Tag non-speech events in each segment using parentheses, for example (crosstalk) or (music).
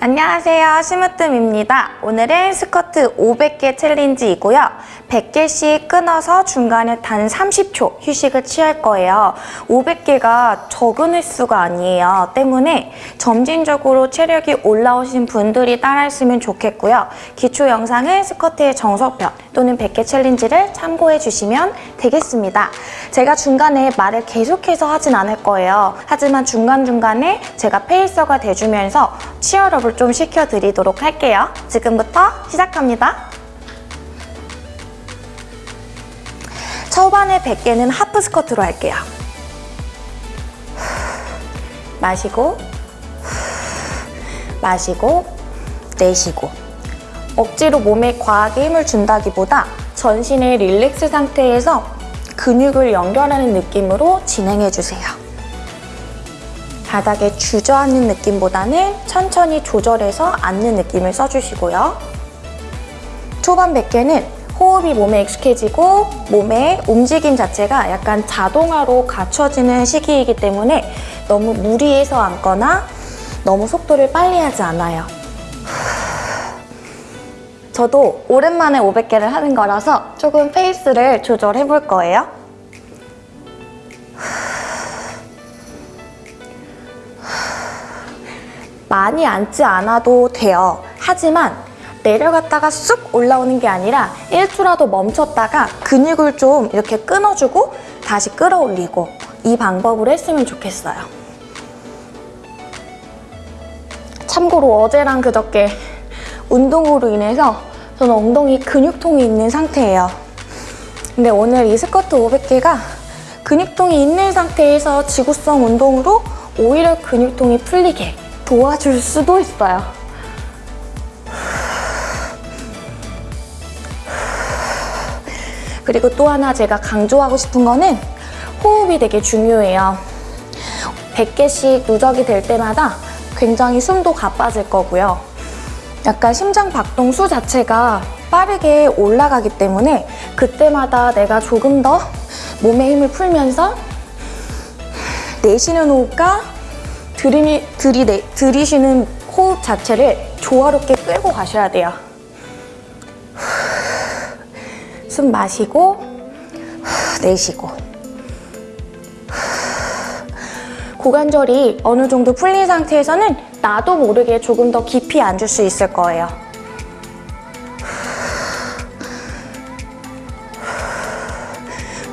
안녕하세요. 심으뜸입니다. 오늘은 스쿼트 500개 챌린지이고요. 100개씩 끊어서 중간에 단 30초 휴식을 취할 거예요. 500개가 적은 횟수가 아니에요. 때문에 점진적으로 체력이 올라오신 분들이 따라했으면 좋겠고요. 기초 영상은 스쿼트의 정석편 또는 100개 챌린지를 참고해 주시면 되겠습니다. 제가 중간에 말을 계속해서 하진 않을 거예요. 하지만 중간중간에 제가 pacer가 돼주면서 치얼업을 좀 시켜드리도록 할게요. 지금부터 시작합니다. 초반에 100개는 하프 스쿼트로 할게요. 마시고 마시고 내쉬고 억지로 몸에 과하게 힘을 준다기보다 전신의 릴렉스 상태에서 근육을 연결하는 느낌으로 진행해주세요. 바닥에 주저앉는 느낌보다는 천천히 조절해서 앉는 느낌을 써주시고요. 초반 100개는 호흡이 몸에 익숙해지고 몸의 움직임 자체가 약간 자동화로 갖춰지는 시기이기 때문에 너무 무리해서 앉거나 너무 속도를 빨리 하지 않아요. 저도 오랜만에 500개를 하는 거라서 조금 페이스를 조절해 볼 거예요. 많이 앉지 않아도 돼요. 하지만 내려갔다가 쑥 올라오는 게 아니라 1초라도 멈췄다가 근육을 좀 이렇게 끊어주고 다시 끌어올리고 이 방법으로 했으면 좋겠어요. 참고로 어제랑 그저께 운동으로 인해서 저는 엉덩이 근육통이 있는 상태예요. 근데 오늘 이 스쿼트 500개가 근육통이 있는 상태에서 지구성 운동으로 오히려 근육통이 풀리게 도와줄 수도 있어요. 그리고 또 하나 제가 강조하고 싶은 거는 호흡이 되게 중요해요. 100개씩 누적이 될 때마다 굉장히 숨도 가빠질 거고요. 약간 심장 박동수 자체가 빠르게 올라가기 때문에 그때마다 내가 조금 더 몸에 힘을 풀면서 내쉬는 호흡과 들이미, 들이내, 들이쉬는 호흡 자체를 조화롭게 끌고 가셔야 돼요. (sighs) 숨 마시고 (sighs) 내쉬고 (sighs) 고관절이 어느 정도 풀린 상태에서는 나도 모르게 조금 더 깊이 앉을 수 있을 거예요.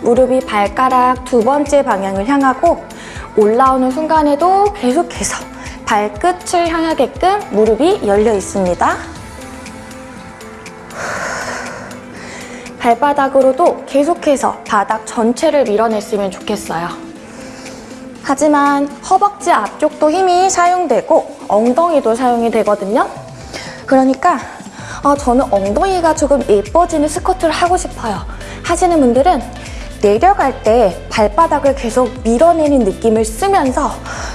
무릎이 발가락 두 번째 방향을 향하고 올라오는 순간에도 계속해서 발끝을 향하게끔 무릎이 열려 있습니다. 발바닥으로도 계속해서 바닥 전체를 밀어냈으면 좋겠어요. 하지만 허벅지 앞쪽도 힘이 사용되고 엉덩이도 사용이 되거든요. 그러니까 어, 저는 엉덩이가 조금 예뻐지는 스쿼트를 하고 싶어요. 하시는 분들은 내려갈 때 발바닥을 계속 밀어내는 느낌을 쓰면서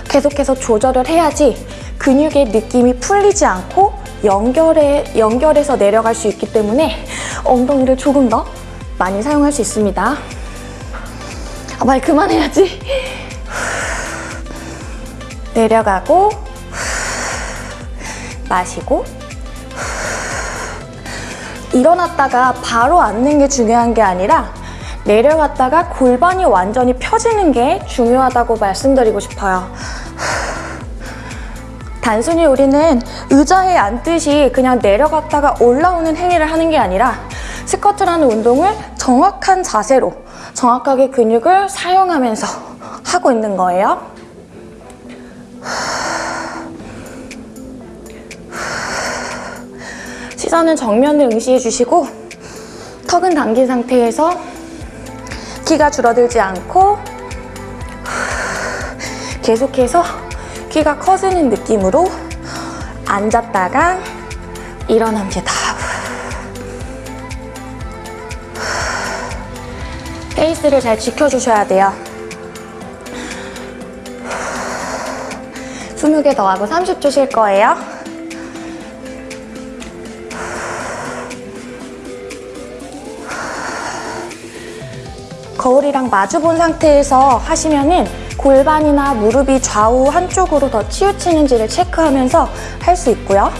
계속해서 조절을 해야지 근육의 느낌이 풀리지 않고 연결해, 연결해서 내려갈 수 있기 때문에 엉덩이를 조금 더 많이 사용할 수 있습니다. 아, 말 그만해야지. 내려가고 마시고 일어났다가 바로 앉는 게 중요한 게 아니라 내려갔다가 골반이 완전히 펴지는 게 중요하다고 말씀드리고 싶어요. (sighs) 단순히 우리는 의자에 앉듯이 그냥 내려갔다가 올라오는 행위를 하는 게 아니라 스쿼트라는 운동을 정확한 자세로 정확하게 근육을 사용하면서 하고 있는 거예요. (sighs) 시선은 정면을 응시해 주시고 턱은 당긴 상태에서 키가 줄어들지 않고 계속해서 키가 커지는 느낌으로 앉았다가 일어납니다. 페이스를 잘 지켜주셔야 돼요. 20개 더 하고 30초 쉴 거예요. 거울이랑 마주 본 상태에서 하시면은 골반이나 무릎이 좌우 한쪽으로 더 치우치는지를 체크하면서 할 수 있고요.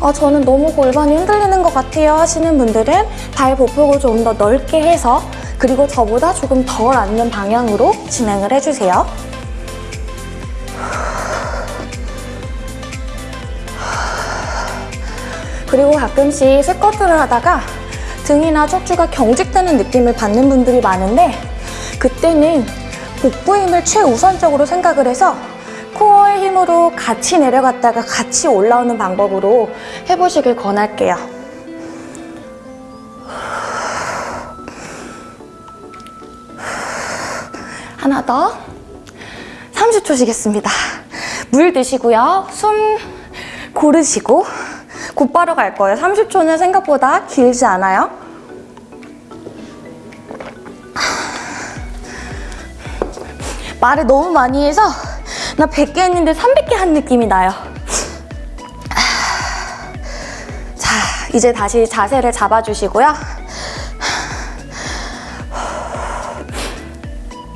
어, 저는 너무 골반이 흔들리는 것 같아요 하시는 분들은 발 보폭을 좀 더 넓게 해서 그리고 저보다 조금 덜 앉는 방향으로 진행을 해주세요. 그리고 가끔씩 스쿼트를 하다가 등이나 척추가 경직되는 느낌을 받는 분들이 많은데 그때는 복부 힘을 최우선적으로 생각을 해서 코어의 힘으로 같이 내려갔다가 같이 올라오는 방법으로 해보시길 권할게요. 하나 더. 30초 쉬겠습니다. 물 드시고요. 숨 고르시고 곧바로 갈 거예요. 30초는 생각보다 길지 않아요. 말을 너무 많이 해서 나 100개 했는데 300개 한 느낌이 나요. 자, 이제 다시 자세를 잡아주시고요.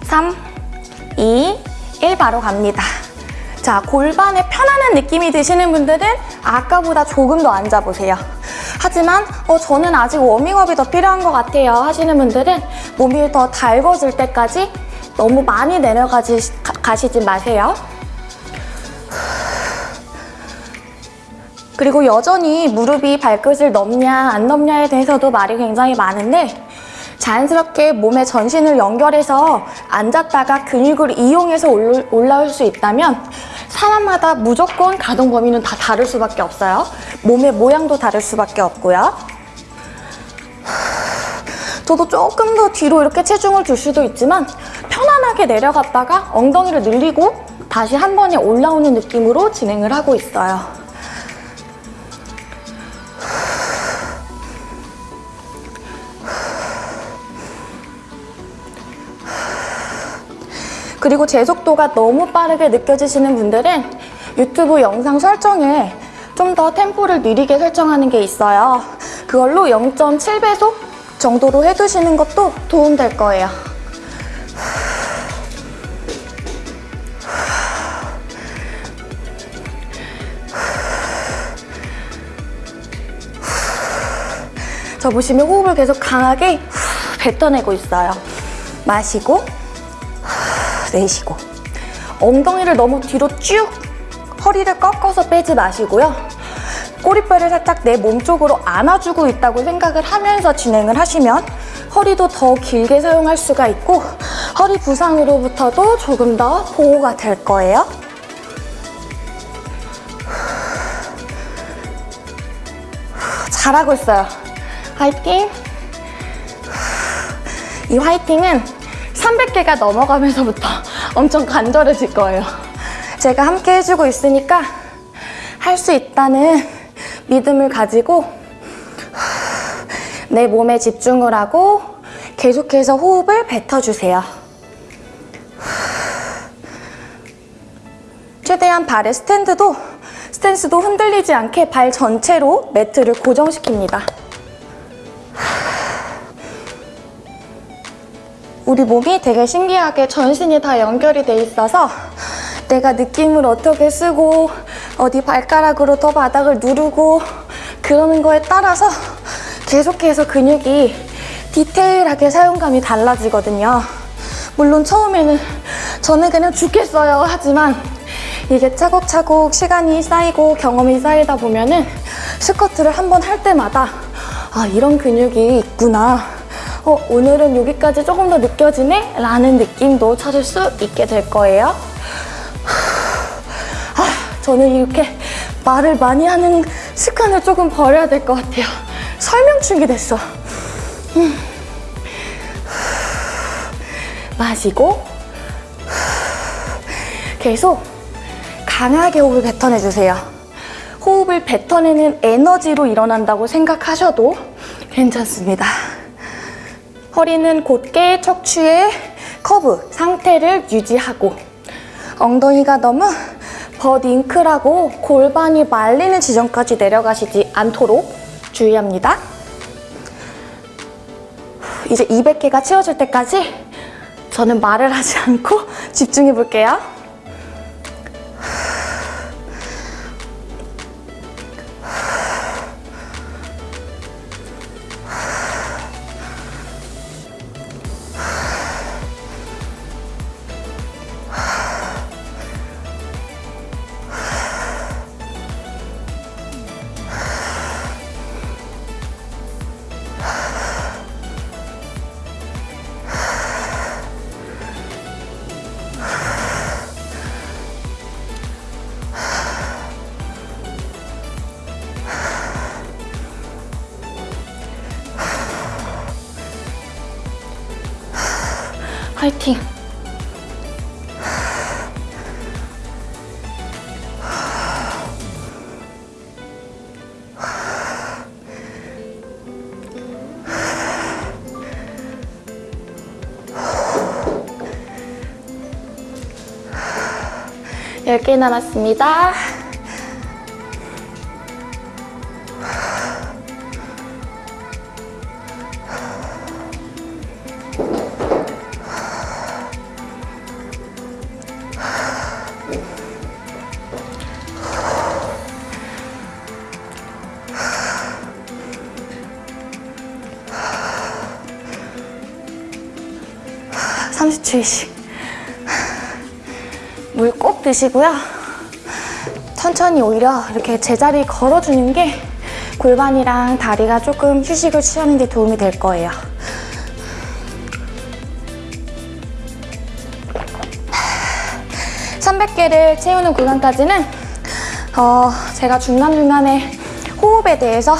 3, 2, 1 바로 갑니다. 자, 골반에 편안한 느낌이 드시는 분들은 아까보다 조금 더 앉아보세요. 하지만 어, 저는 아직 워밍업이 더 필요한 것 같아요 하시는 분들은 몸이 더 달궈질 때까지 너무 많이 내려가지 가- 가시지 마세요. 그리고 여전히 무릎이 발끝을 넘냐 안 넘냐에 대해서도 말이 굉장히 많은데 자연스럽게 몸의 전신을 연결해서 앉았다가 근육을 이용해서 올- 올라올 수 있다면 사람마다 무조건 가동 범위는 다 다를 수밖에 없어요. 몸의 모양도 다를 수밖에 없고요. 저도 조금 더 뒤로 이렇게 체중을 줄 수도 있지만 편안하게 내려갔다가 엉덩이를 늘리고 다시 한 번에 올라오는 느낌으로 진행을 하고 있어요. 그리고 제 속도가 너무 빠르게 느껴지시는 분들은 유튜브 영상 설정에 좀 더 템포를 느리게 설정하는 게 있어요. 그걸로 0.7배속 정도로 해두시는 것도 도움될 거예요. 저 보시면 호흡을 계속 강하게 뱉어내고 있어요. 마시고 내쉬고 엉덩이를 너무 뒤로 쭉 허리를 꺾어서 빼지 마시고요. 꼬리뼈를 살짝 내 몸 쪽으로 안아주고 있다고 생각을 하면서 진행을 하시면 허리도 더 길게 사용할 수가 있고 허리 부상으로부터도 조금 더 보호가 될 거예요. 잘하고 있어요. 화이팅! 이 화이팅은 300개가 넘어가면서부터 (laughs) 엄청 간절해질 거예요. 제가 함께 해주고 있으니까 할 수 있다는 믿음을 가지고 (sighs) 내 몸에 집중을 하고 계속해서 호흡을 뱉어주세요. (sighs) 최대한 발의 스탠드도 스탠스도 흔들리지 않게 발 전체로 매트를 고정시킵니다. 우리 몸이 되게 신기하게 전신이 다 연결이 돼 있어서 내가 느낌을 어떻게 쓰고 어디 발가락으로 더 바닥을 누르고 그러는 거에 따라서 계속해서 근육이 디테일하게 사용감이 달라지거든요. 물론 처음에는 저는 그냥 죽겠어요 하지만 이게 차곡차곡 시간이 쌓이고 경험이 쌓이다 보면은 스쿼트를 한 번 할 때마다 아 이런 근육이 있구나 어, 오늘은 여기까지 조금 더 느껴지네? 라는 느낌도 찾을 수 있게 될 거예요. 아, 저는 이렇게 말을 많이 하는 습관을 조금 버려야 될 것 같아요. 설명충이 됐어. 음. 마시고 계속 강하게 호흡을 뱉어내주세요. 호흡을 뱉어내는 에너지로 일어난다고 생각하셔도 괜찮습니다. 허리는 곧게 척추의 커브 상태를 유지하고 엉덩이가 너무 butt wink라고 골반이 말리는 지점까지 내려가시지 않도록 주의합니다. 이제 200개가 채워질 때까지 저는 말을 하지 않고 (laughs) 집중해 볼게요. 화이팅! 열 개 남았습니다. 초이씩 물꼭 드시고요. 천천히 오히려 이렇게 제자리 걸어주는 게 골반이랑 다리가 조금 휴식을 취하는 데 도움이 될 거예요. (300개를) 채우는 구간까지는 어, 제가 중간중간에 호흡에 대해서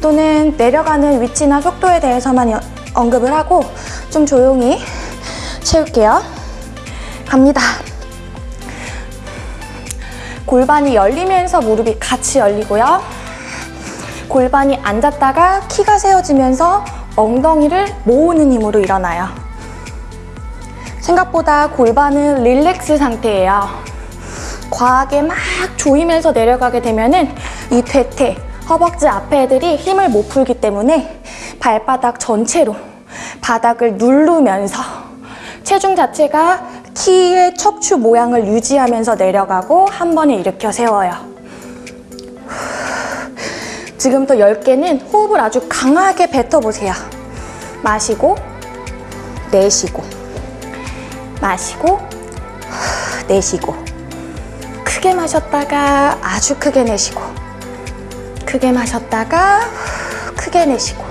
또는 내려가는 위치나 속도에 대해서만 여- 언급을 하고 좀 조용히 채울게요. 갑니다. 골반이 열리면서 무릎이 같이 열리고요. 골반이 앉았다가 키가 세워지면서 엉덩이를 모으는 힘으로 일어나요. 생각보다 골반은 릴렉스 상태예요. 과하게 막 조이면서 내려가게 되면 은 이 퇴퇴, 허벅지 앞에 애들이 힘을 못 풀기 때문에 발바닥 전체로 바닥을 누르면서 체중 자체가 키의 척추 모양을 유지하면서 내려가고 한 번에 일으켜 세워요. 지금부터 10개는 호흡을 아주 강하게 뱉어보세요. 마시고, 내쉬고, 마시고, 내쉬고. 크게 마셨다가 아주 크게 내쉬고, 크게 마셨다가 크게 내쉬고.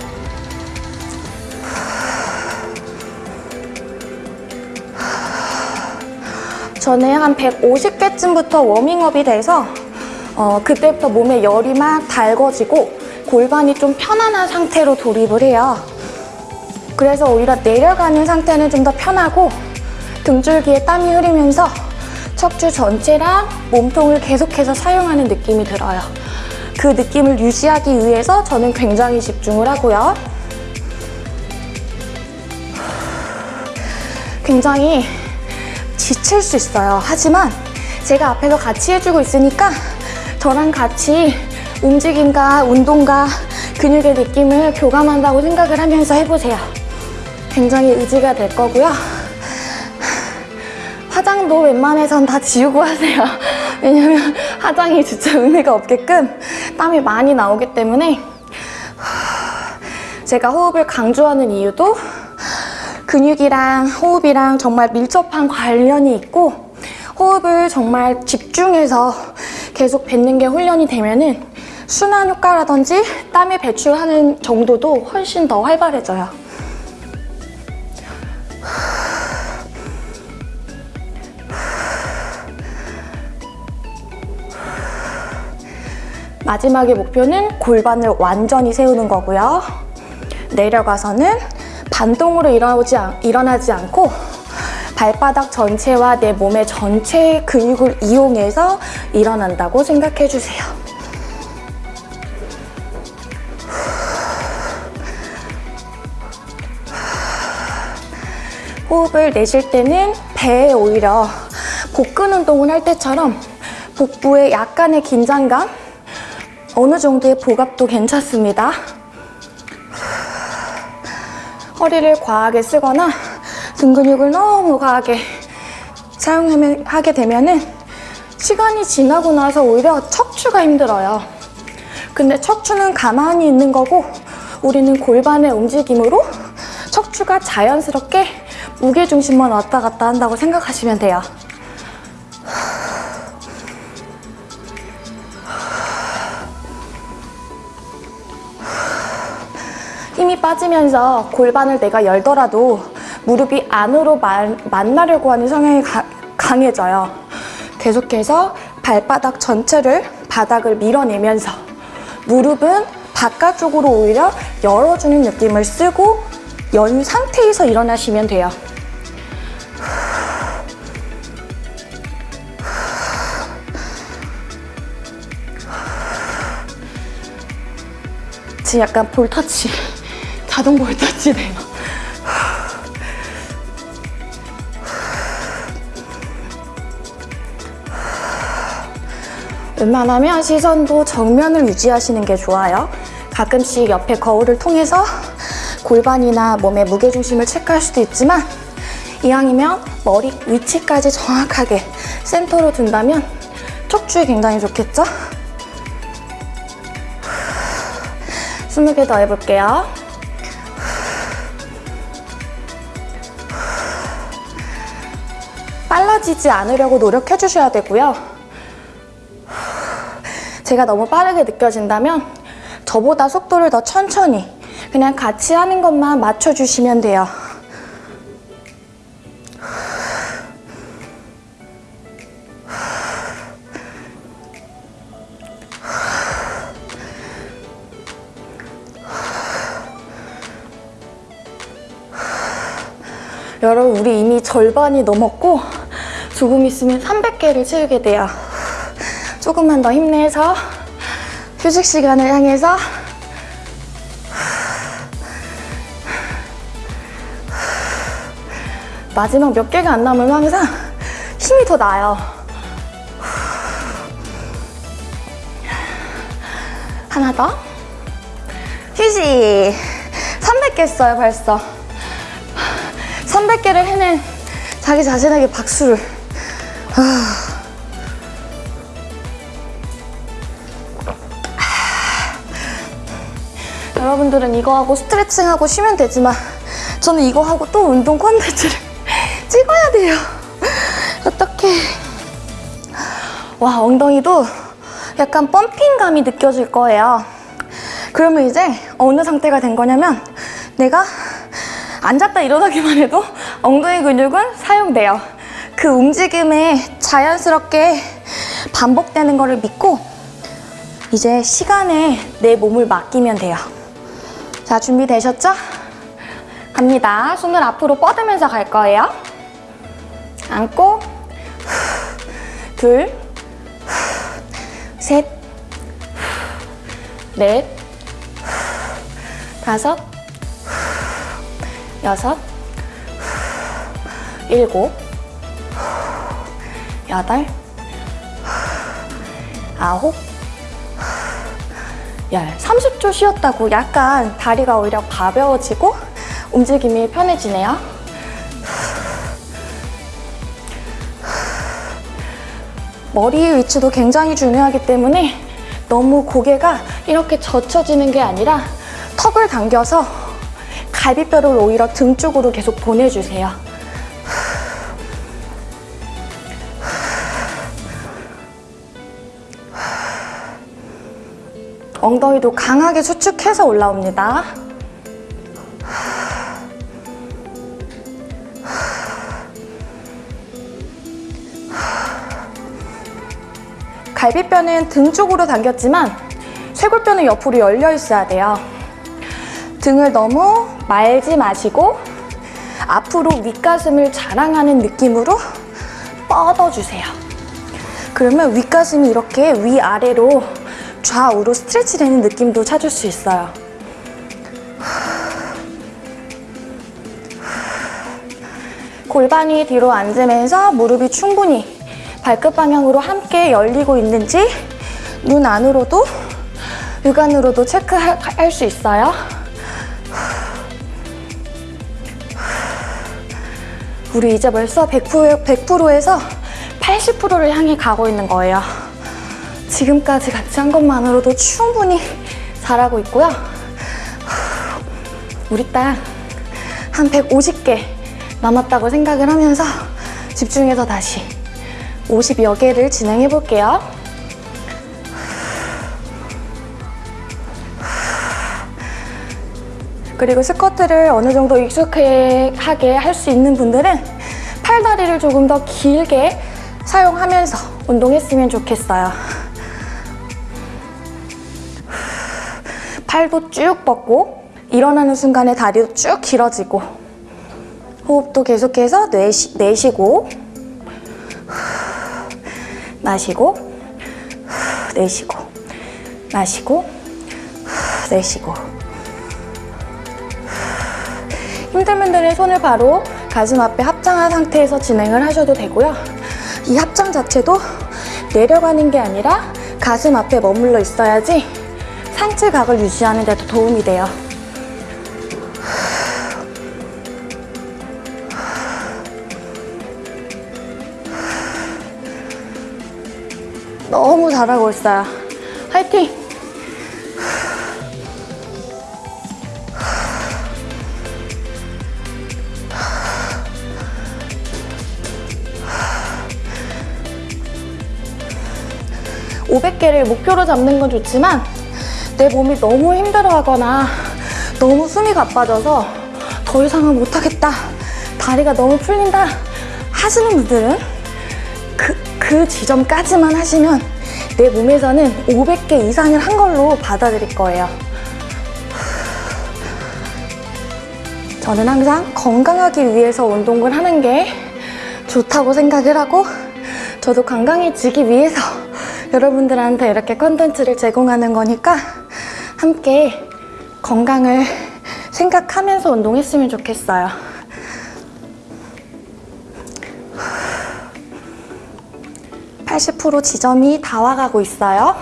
저는 한 150개쯤부터 워밍업이 돼서 어, 그때부터 몸에 열이 막 달궈지고 골반이 좀 편안한 상태로 돌입을 해요. 그래서 오히려 내려가는 상태는 좀 더 편하고 등줄기에 땀이 흐르면서 척추 전체랑 몸통을 계속해서 사용하는 느낌이 들어요. 그 느낌을 유지하기 위해서 저는 굉장히 집중을 하고요. 굉장히 지칠 수 있어요. 하지만 제가 앞에서 같이 해주고 있으니까 저랑 같이 움직임과 운동과 근육의 느낌을 교감한다고 생각을 하면서 해보세요. 굉장히 의지가 될 거고요. 화장도 웬만해선 다 지우고 하세요. (laughs) 왜냐면 화장이 진짜 의미가 없게끔 땀이 많이 나오기 때문에 제가 호흡을 강조하는 이유도 근육이랑 호흡이랑 정말 밀접한 관련이 있고 호흡을 정말 집중해서 계속 뱉는 게 훈련이 되면 은 순환 효과라든지 땀을 배출하는 정도도 훨씬 더 활발해져요. 마지막의 목표는 골반을 완전히 세우는 거고요. 내려가서는 반동으로 일어나지, 않, 일어나지 않고 발바닥 전체와 내 몸의 전체 근육을 이용해서 일어난다고 생각해 주세요. 호흡을 내쉴 때는 배에 오히려 복근 운동을 할 때처럼 복부에 약간의 긴장감, 어느 정도의 복압도 괜찮습니다. 허리를 과하게 쓰거나 등 근육을 너무 과하게 사용하게 되면은 시간이 지나고 나서 오히려 척추가 힘들어요. 근데 척추는 가만히 있는 거고 우리는 골반의 움직임으로 척추가 자연스럽게 무게 중심만 왔다 갔다 한다고 생각하시면 돼요. 힘이 빠지면서 골반을 내가 열더라도 무릎이 안으로 만, 만나려고 하는 성향이 가- 강해져요. 계속해서 발바닥 전체를 바닥을 밀어내면서 무릎은 바깥쪽으로 오히려 열어주는 느낌을 쓰고 연 상태에서 일어나시면 돼요. 지금 약간 볼터치, 자동 볼터치네요. 웬만하면 시선도 정면을 유지하시는 게 좋아요. 가끔씩 옆에 거울을 통해서 골반이나 몸의 무게중심을 체크할 수도 있지만 이왕이면 머리 위치까지 정확하게 센터로 둔다면 척추에 굉장히 좋겠죠? 20개 더 해볼게요. 빨라지지 않으려고 노력해 주셔야 되고요. 제가 너무 빠르게 느껴진다면 저보다 속도를 더 천천히 그냥 같이 하는 것만 맞춰주시면 돼요. 여러분 우리 이미 절반이 넘었고 조금 있으면 300개를 채우게 돼요. 조금만 더 힘내서 휴식 시간을 향해서 마지막 몇 개가 안 남으면 항상 힘이 더 나요. 하나 더. 휴식. 300개 했어요, 벌써. 300개를 해낸 자기 자신에게 박수를. (sighs) 여러분들은 이거 하고 스트레칭하고 쉬면 되지만 저는 이거 하고 또 운동 콘텐츠를 (laughs) 찍어야 돼요. (laughs) 어떡해. 와, 엉덩이도 약간 펌핑감이 느껴질 거예요. 그러면 이제 어느 상태가 된 거냐면 내가 앉았다 일어나기만 해도 엉덩이 근육은 사용돼요. 그 움직임에 자연스럽게 반복되는 거를 믿고 이제 시간에 내 몸을 맡기면 돼요. 자, 준비되셨죠? 갑니다. 손을 앞으로 뻗으면서 갈 거예요. 앉고, 둘, 셋, 넷, 다섯, 여섯, 일곱, 여덟, 아홉, 열. 30초 쉬었다고 약간 다리가 오히려 가벼워지고 움직임이 편해지네요. 머리의 위치도 굉장히 중요하기 때문에 너무 고개가 이렇게 젖혀지는 게 아니라 턱을 당겨서 갈비뼈를 오히려 등 쪽으로 계속 보내주세요. 엉덩이도 강하게 수축해서 올라옵니다. 갈비뼈는 등 쪽으로 당겼지만 쇄골뼈는 옆으로 열려 있어야 돼요. 등을 너무 말지 마시고 앞으로 윗가슴을 자랑하는 느낌으로 뻗어주세요. 그러면 윗가슴이 이렇게 위아래로 좌우로 스트레치 되는 느낌도 찾을 수 있어요. 골반이 뒤로 앉으면서 무릎이 충분히 발끝 방향으로 함께 열리고 있는지 눈 안으로도 육안으로도 체크할 수 있어요. 우리 이제 벌써 100%, 100%에서 80%를 향해 가고 있는 거예요. 지금까지 같이 한 것만으로도 충분히 잘하고 있고요. 우리 딸 한 150개 남았다고 생각을 하면서 집중해서 다시 50여 개를 진행해 볼게요. 그리고 스쿼트를 어느 정도 익숙하게 할 수 있는 분들은 팔다리를 조금 더 길게 사용하면서 운동했으면 좋겠어요. 팔도 쭉 뻗고 일어나는 순간에 다리도 쭉 길어지고 호흡도 계속해서 내쉬, 내쉬고 마시고 내쉬고 마시고 내쉬고 힘든 분들은 손을 바로 가슴 앞에 합장한 상태에서 진행을 하셔도 되고요. 이 합장 자체도 내려가는 게 아니라 가슴 앞에 머물러 있어야지 상체각을 유지하는 데도 도움이 돼요. 너무 잘하고 있어요. 화이팅! 오백 개를 목표로 잡는 건 좋지만 내 몸이 너무 힘들어하거나 너무 숨이 가빠져서 더 이상은 못하겠다 다리가 너무 풀린다 하시는 분들은 그, 그 지점까지만 하시면 내 몸에서는 500개 이상을 한 걸로 받아들일 거예요. 저는 항상 건강하기 위해서 운동을 하는 게 좋다고 생각을 하고 저도 건강해지기 위해서 여러분들한테 이렇게 컨텐츠를 제공하는 거니까 함께 건강을 생각하면서 운동했으면 좋겠어요. (80% 지점이 다 와가고 있어요)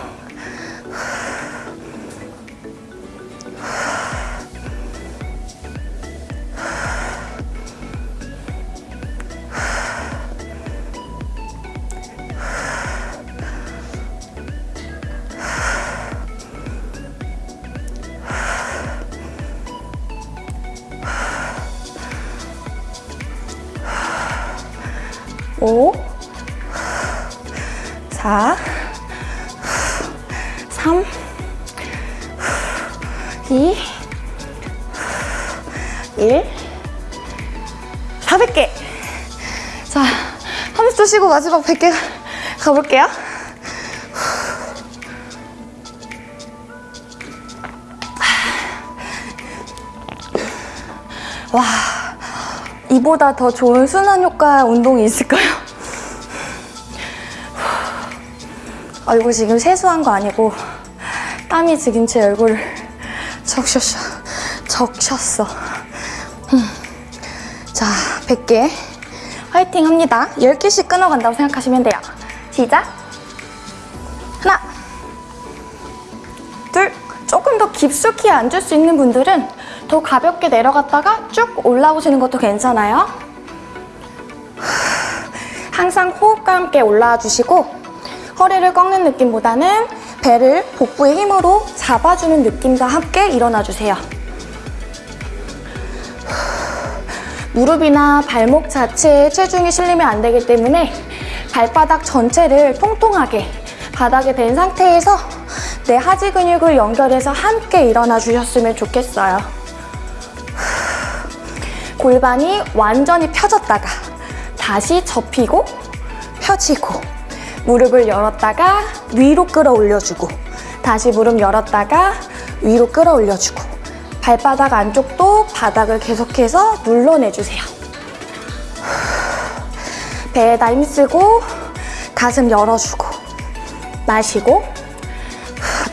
자, 30초 쉬고 마지막 100개 가볼게요. 와. 이보다 더 좋은 순환 효과 운동이 있을까요? 얼굴 지금 세수한 거 아니고 땀이 지금 제 얼굴을 적셨어. 적셨어. 음. 자, 100개 화이팅 합니다. 10개씩 끊어간다고 생각하시면 돼요. 시작! 하나 둘 조금 더 깊숙이 앉을 수 있는 분들은 더 가볍게 내려갔다가 쭉 올라오시는 것도 괜찮아요. 항상 호흡과 함께 올라와 주시고 허리를 꺾는 느낌보다는 배를 복부의 힘으로 잡아주는 느낌과 함께 일어나 주세요. 무릎이나 발목 자체에 체중이 실리면 안 되기 때문에 발바닥 전체를 통통하게 바닥에 댄 상태에서 내 하지 근육을 연결해서 함께 일어나 주셨으면 좋겠어요. 골반이 완전히 펴졌다가 다시 접히고 펴지고 무릎을 열었다가 위로 끌어올려주고 다시 무릎 열었다가 위로 끌어올려주고 발바닥 안쪽도 바닥을 계속해서 눌러내주세요. 배에다 힘쓰고 가슴 열어주고 마시고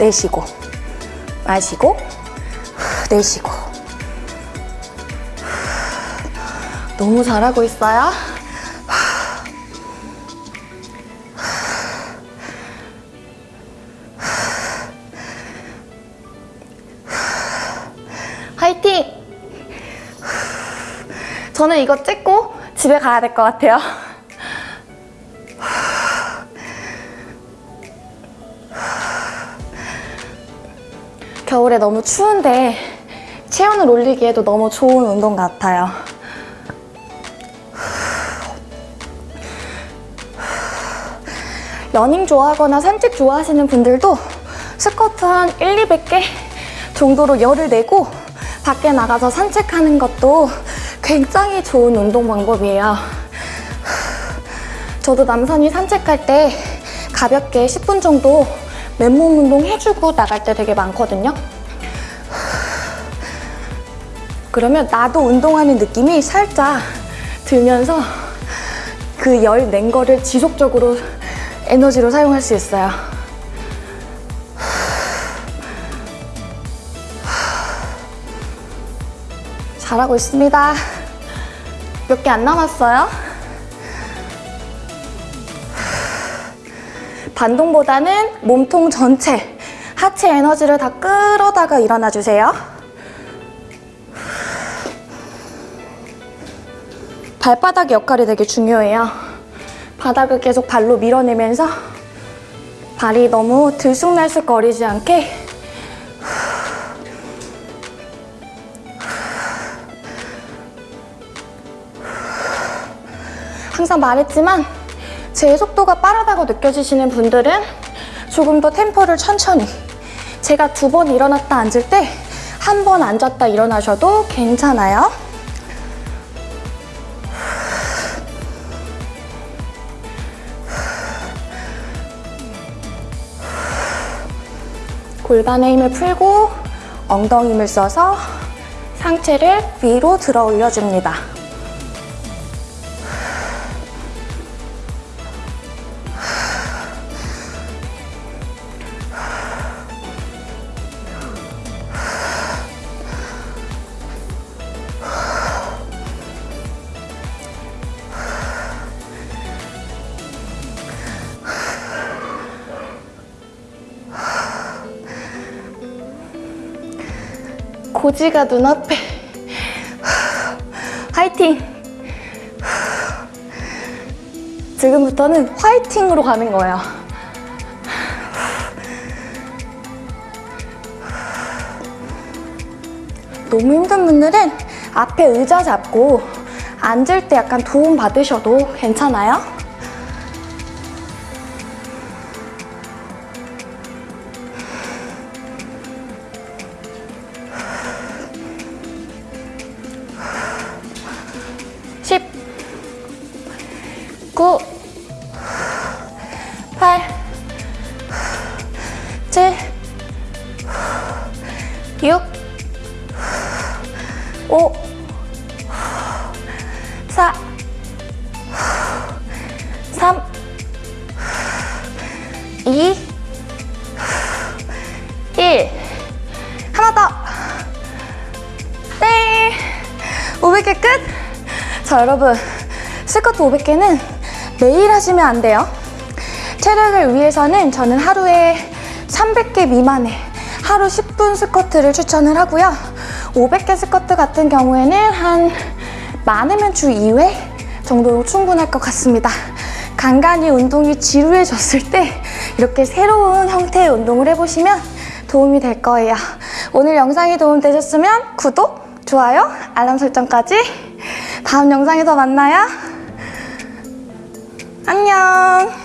내쉬고 마시고 내쉬고 너무 잘하고 있어요. 저는 이거 찍고 집에 가야 될 것 같아요. (sighs) 겨울에 너무 추운데 체온을 올리기에도 너무 좋은 운동 같아요. (sighs) 러닝 좋아하거나 산책 좋아하시는 분들도 스쿼트 한 1, 200개 정도로 열을 내고 밖에 나가서 산책하는 것도 굉장히 좋은 운동 방법이에요. 저도 남산이 산책할 때 가볍게 10분 정도 맨몸 운동 해주고 나갈 때 되게 많거든요. 그러면 나도 운동하는 느낌이 살짝 들면서 그 열 낸 거를 지속적으로 에너지로 사용할 수 있어요. 잘하고 있습니다. 몇 개 안 남았어요. 반동보다는 몸통 전체, 하체 에너지를 다 끌어다가 일어나 주세요. 발바닥 역할이 되게 중요해요. 바닥을 계속 발로 밀어내면서 발이 너무 들쑥날쑥 거리지 않게 항상 말했지만 제 속도가 빠르다고 느껴지시는 분들은 조금 더 템포를 천천히 제가 두 번 일어났다 앉을 때 한 번 앉았다 일어나셔도 괜찮아요. 골반의 힘을 풀고 엉덩이 힘을 써서 상체를 위로 들어 올려줍니다. 고지가 눈앞에. 화이팅! 지금부터는 화이팅으로 가는 거예요. 너무 힘든 분들은 앞에 의자 잡고 앉을 때 약간 도움 받으셔도 괜찮아요. 여러분. 스쿼트 500개는 매일 하시면 안 돼요. 체력을 위해서는 저는 하루에 300개 미만의 하루 10분 스쿼트를 추천을 하고요. 500개 스쿼트 같은 경우에는 한 많으면 주 2회 정도로 충분할 것 같습니다. 간간히 운동이 지루해졌을 때 이렇게 새로운 형태의 운동을 해보시면 도움이 될 거예요. 오늘 영상이 도움되셨으면 구독, 좋아요, 알람 설정까지 다음 영상에서 만나요. 안녕.